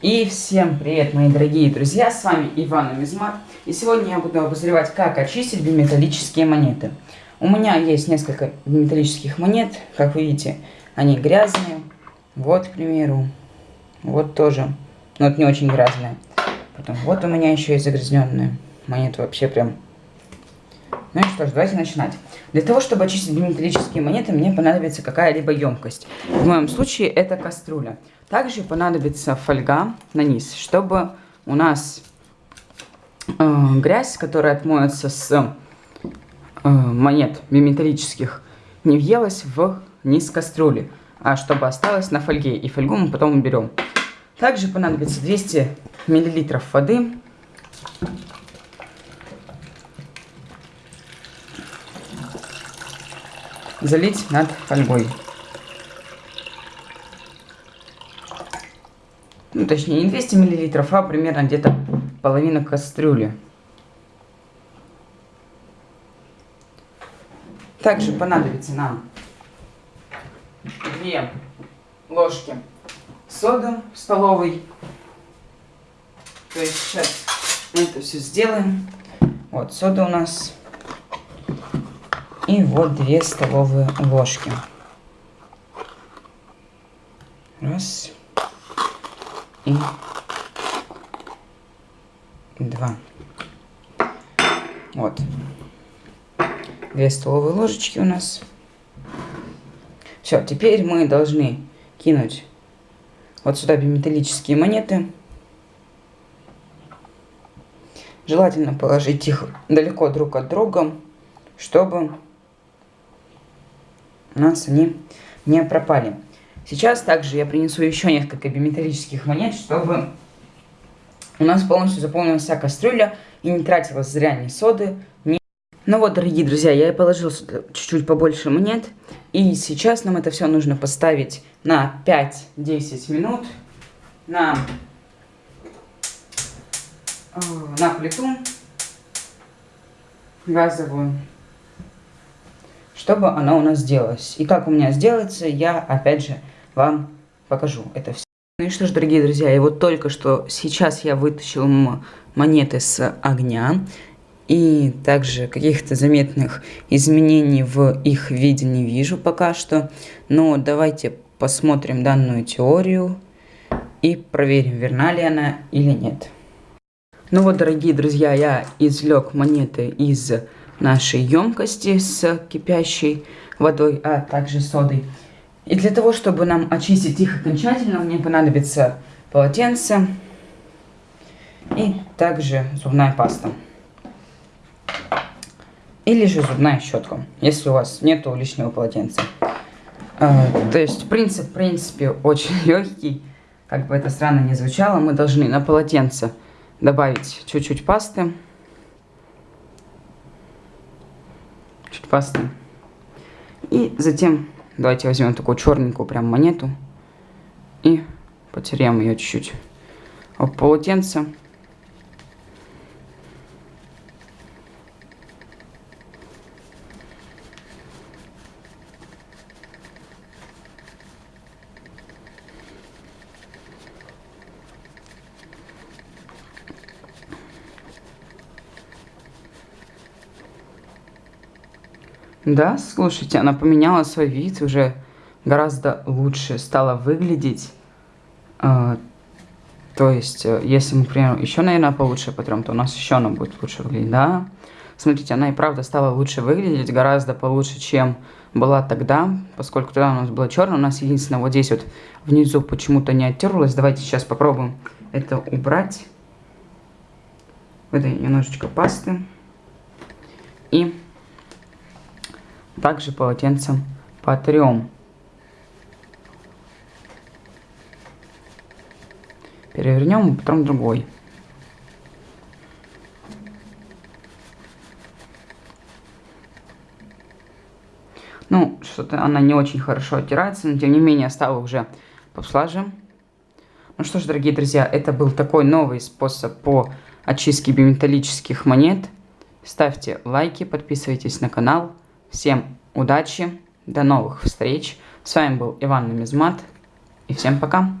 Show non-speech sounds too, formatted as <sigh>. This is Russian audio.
И всем привет, мои дорогие друзья, с вами Иван Амизмат, и сегодня я буду обозревать, как очистить биметаллические монеты. У меня есть несколько биметаллических монет, как вы видите, они грязные, вот, к примеру, вот тоже, но это не очень грязные. Потом вот у меня еще и загрязненные. Монеты, вообще прям... Ну и что ж, давайте начинать. Для того, чтобы очистить биметаллические монеты, мне понадобится какая-либо емкость. В моем случае это кастрюля. Также понадобится фольга на низ, чтобы у нас э, грязь, которая отмоется с э, монет биметаллических, не въелась в низ кастрюли, а чтобы осталась на фольге. И фольгу мы потом уберем. Также понадобится 200 мл воды. Залить над фольгой. ну точнее не 200 миллилитров, а примерно где-то половина кастрюли. Также понадобится нам 2 ложки соды столовой. То есть сейчас мы это все сделаем. Вот сода у нас. И вот 2 столовые ложки. Раз и два. Вот. Две столовые ложечки у нас. Все, теперь мы должны кинуть вот сюда биметаллические монеты. Желательно положить их далеко друг от друга, чтобы у нас они не пропали. Сейчас также я принесу еще несколько биметаллических монет, чтобы у нас полностью заполнилась вся кастрюля и не тратилась зря ни соды, ни... Ну вот, дорогие друзья, я положил чуть-чуть побольше монет. И сейчас нам это все нужно поставить на 5-10 минут на, э, на плиту газовую чтобы она у нас сделалась. И как у меня сделается, я опять же вам покажу это все. Ну и что ж, дорогие друзья, и вот только что сейчас я вытащил монеты с огня. И также каких-то заметных изменений в их виде не вижу пока что. Но давайте посмотрим данную теорию и проверим, верна ли она или нет. Ну вот, дорогие друзья, я извлек монеты из нашей емкости с кипящей водой, а также содой. И для того, чтобы нам очистить их окончательно, мне понадобится полотенце и также зубная паста. Или же зубная щетка, если у вас нету лишнего полотенца. А, то есть принцип, в принципе, очень <laughs> легкий. Как бы это странно не звучало, мы должны на полотенце добавить чуть-чуть пасты. Пасты. И затем Давайте возьмем такую черненькую прям монету и потеряем ее чуть-чуть об полотенце. Да, слушайте, она поменяла свой вид, уже гораздо лучше стала выглядеть. А, то есть, э, если мы, например, еще, наверное, получше потрем, то у нас еще она будет лучше выглядеть, да? Смотрите, она и правда стала лучше выглядеть, гораздо получше, чем была тогда, поскольку тогда у нас было черное. У нас единственное, вот здесь вот внизу почему-то не оттерлось. Давайте сейчас попробуем это убрать. Выдаем немножечко пасты. И также полотенцем потрем. Перевернем, потом другой. Ну, что-то она не очень хорошо оттирается, но тем не менее стала уже послаже. Ну что ж, дорогие друзья, это был такой новый способ по очистке биметаллических монет. Ставьте лайки, подписывайтесь на канал. Всем удачи, до новых встреч. С вами был Иван Нумизмат. И всем пока.